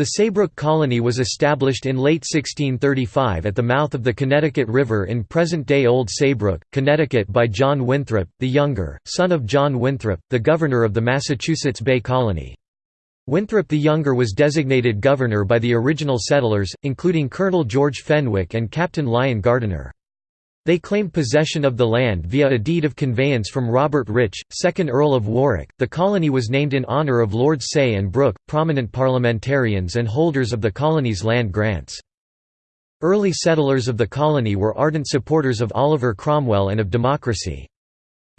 The Saybrook Colony was established in late 1635 at the mouth of the Connecticut River in present-day Old Saybrook, Connecticut by John Winthrop, the Younger, son of John Winthrop, the governor of the Massachusetts Bay Colony. Winthrop the Younger was designated governor by the original settlers, including Colonel George Fenwick and Captain Lion Gardiner. They claimed possession of the land via a deed of conveyance from Robert Rich, 2nd Earl of Warwick. The colony was named in honour of Lords Say and Brooke, prominent parliamentarians and holders of the colony's land grants. Early settlers of the colony were ardent supporters of Oliver Cromwell and of democracy.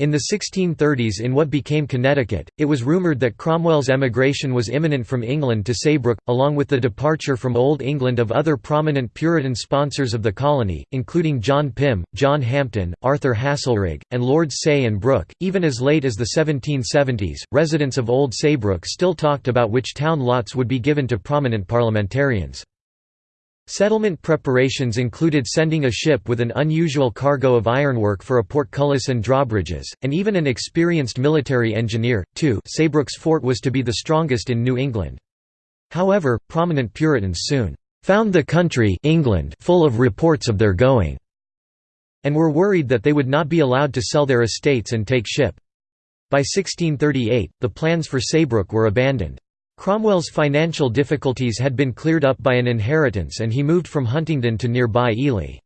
In the 1630s in what became Connecticut, it was rumoured that Cromwell's emigration was imminent from England to Saybrook, along with the departure from Old England of other prominent Puritan sponsors of the colony, including John Pym, John Hampden, Arthur Haselrig, and Lords Say and Brooke. Even as late as the 1770s, residents of Old Saybrook still talked about which town lots would be given to prominent parliamentarians. Settlement preparations included sending a ship with an unusual cargo of ironwork for a portcullis and drawbridges, and even an experienced military engineer, too Saybrook's fort was to be the strongest in New England. However, prominent Puritans soon "...found the country England full of reports of their going," and were worried that they would not be allowed to sell their estates and take ship. By 1638, the plans for Saybrook were abandoned. Cromwell's financial difficulties had been cleared up by an inheritance and he moved from Huntingdon to nearby Ely.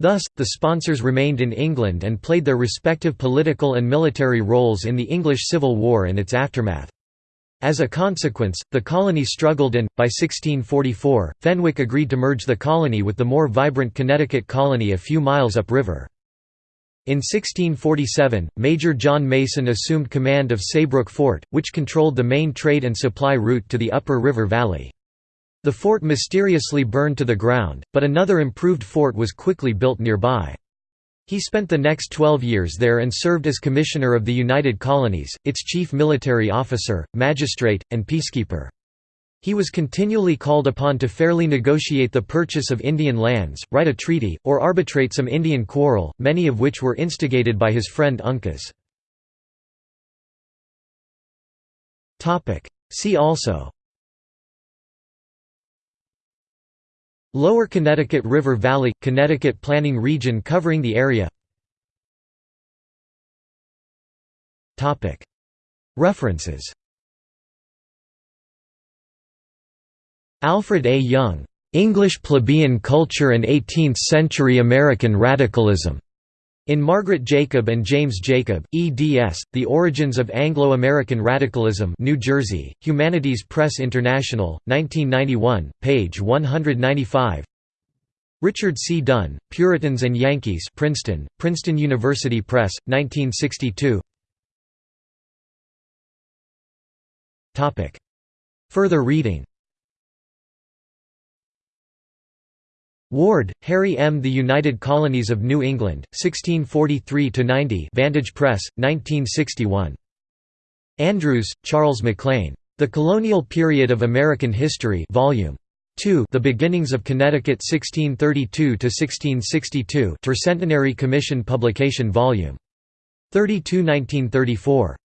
Thus, the sponsors remained in England and played their respective political and military roles in the English Civil War and its aftermath. As a consequence, the colony struggled and, by 1644, Fenwick agreed to merge the colony with the more vibrant Connecticut colony a few miles upriver. In 1647, Major John Mason assumed command of Saybrook Fort, which controlled the main trade and supply route to the upper river valley. The fort mysteriously burned to the ground, but another improved fort was quickly built nearby. He spent the next 12 years there and served as Commissioner of the United Colonies, its chief military officer, magistrate, and peacekeeper. He was continually called upon to fairly negotiate the purchase of Indian lands, write a treaty, or arbitrate some Indian quarrel, many of which were instigated by his friend Uncas. See also. Lower Connecticut River Valley – Connecticut planning region covering the area. References Alfred A. Young, "'English Plebeian Culture and Eighteenth-Century American Radicalism' In Margaret Jacob and James Jacob, eds. The Origins of Anglo-American Radicalism New Jersey, Humanities Press International, 1991, page 195 Richard C. Dunn, Puritans and Yankees Princeton, Princeton University Press, 1962 Further reading Ward, Harry M. The United Colonies of New England, 1643–90 Vantage Press, 1961. Andrews, Charles McLean. The Colonial Period of American History Volume 2 The Beginnings of Connecticut 1632–1662 Tercentenary Commission Publication Volume 32 1934.